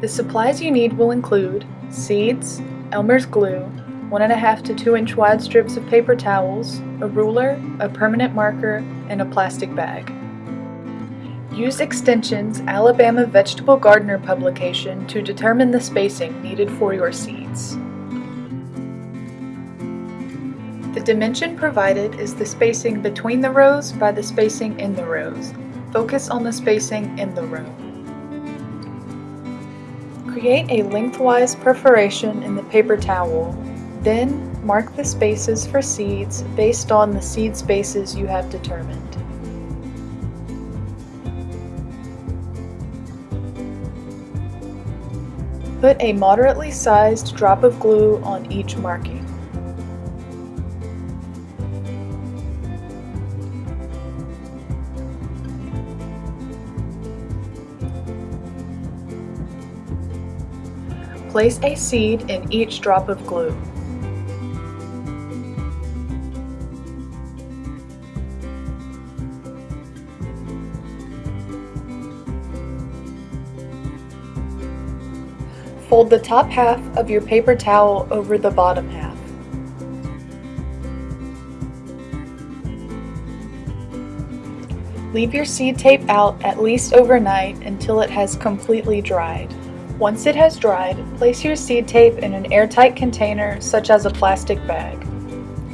The supplies you need will include seeds, Elmer's glue, 1.5 to 2 inch wide strips of paper towels, a ruler, a permanent marker, and a plastic bag. Use Extension's Alabama Vegetable Gardener publication to determine the spacing needed for your seeds. The dimension provided is the spacing between the rows by the spacing in the rows. Focus on the spacing in the row. Create a lengthwise perforation in the paper towel. Then mark the spaces for seeds based on the seed spaces you have determined. Put a moderately sized drop of glue on each marking. Place a seed in each drop of glue. Fold the top half of your paper towel over the bottom half. Leave your seed tape out at least overnight until it has completely dried. Once it has dried, place your seed tape in an airtight container such as a plastic bag.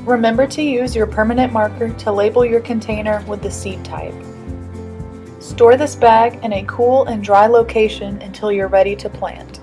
Remember to use your permanent marker to label your container with the seed type. Store this bag in a cool and dry location until you're ready to plant.